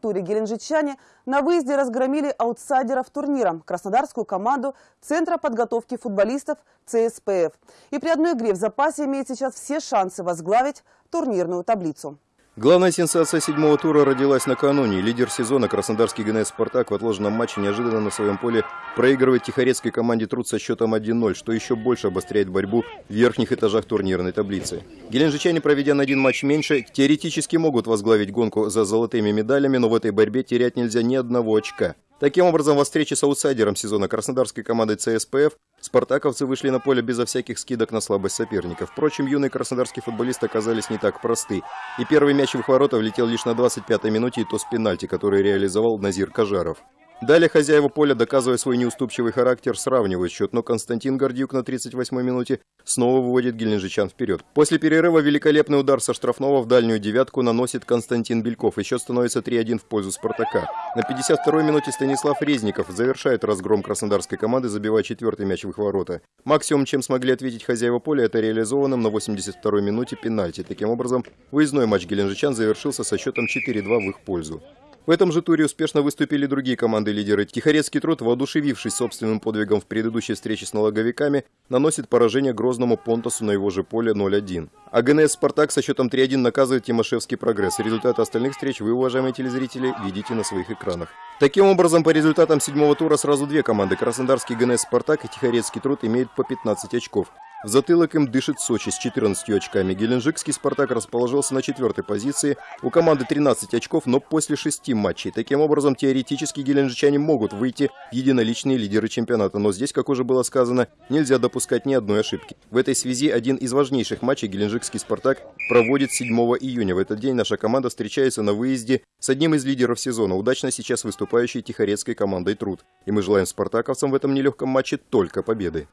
туре геленджичане на выезде разгромили аутсайдеров турнира – краснодарскую команду Центра подготовки футболистов ЦСПФ. И при одной игре в запасе имеет сейчас все шансы возглавить турнирную таблицу. Главная сенсация седьмого тура родилась накануне. Лидер сезона краснодарский ГНС «Спартак» в отложенном матче неожиданно на своем поле проигрывает тихорецкой команде «Труд» со счетом 1-0, что еще больше обостряет борьбу в верхних этажах турнирной таблицы. Геленджичане, проведя на один матч меньше, теоретически могут возглавить гонку за золотыми медалями, но в этой борьбе терять нельзя ни одного очка. Таким образом, во встрече с аутсайдером сезона краснодарской командой ЦСПФ спартаковцы вышли на поле безо всяких скидок на слабость соперников. Впрочем, юные краснодарские футболисты оказались не так просты. И первый мяч в ворота влетел лишь на 25-й минуте, и то с пенальти, который реализовал Назир Кажаров. Далее хозяева поля, доказывая свой неуступчивый характер, сравнивают счет, но Константин Гордюк на 38-й минуте снова выводит геленджичан вперед. После перерыва великолепный удар со штрафного в дальнюю девятку наносит Константин Бельков, и счет становится 3-1 в пользу «Спартака». На 52-й минуте Станислав Резников завершает разгром краснодарской команды, забивая четвертый мяч в их ворота. Максимум, чем смогли ответить хозяева поля, это реализованным на 82-й минуте пенальти. Таким образом, выездной матч геленджичан завершился со счетом 4-2 в их пользу. В этом же туре успешно выступили другие команды-лидеры. Тихорецкий труд, воодушевившись собственным подвигом в предыдущей встрече с налоговиками, наносит поражение Грозному Понтасу на его же поле 0-1. А ГНС «Спартак» со счетом 3-1 наказывает Тимошевский прогресс. Результаты остальных встреч вы, уважаемые телезрители, видите на своих экранах. Таким образом, по результатам седьмого тура сразу две команды – Краснодарский ГНС «Спартак» и Тихорецкий труд имеют по 15 очков. В затылок им дышит Сочи с 14 очками. Геленджикский «Спартак» расположился на четвертой позиции. У команды 13 очков, но после шести матчей. Таким образом, теоретически геленджичане могут выйти в единоличные лидеры чемпионата. Но здесь, как уже было сказано, нельзя допускать ни одной ошибки. В этой связи один из важнейших матчей геленджикский «Спартак» проводит 7 июня. В этот день наша команда встречается на выезде с одним из лидеров сезона, удачно сейчас выступающей тихорецкой командой «Труд». И мы желаем спартаковцам в этом нелегком матче только победы.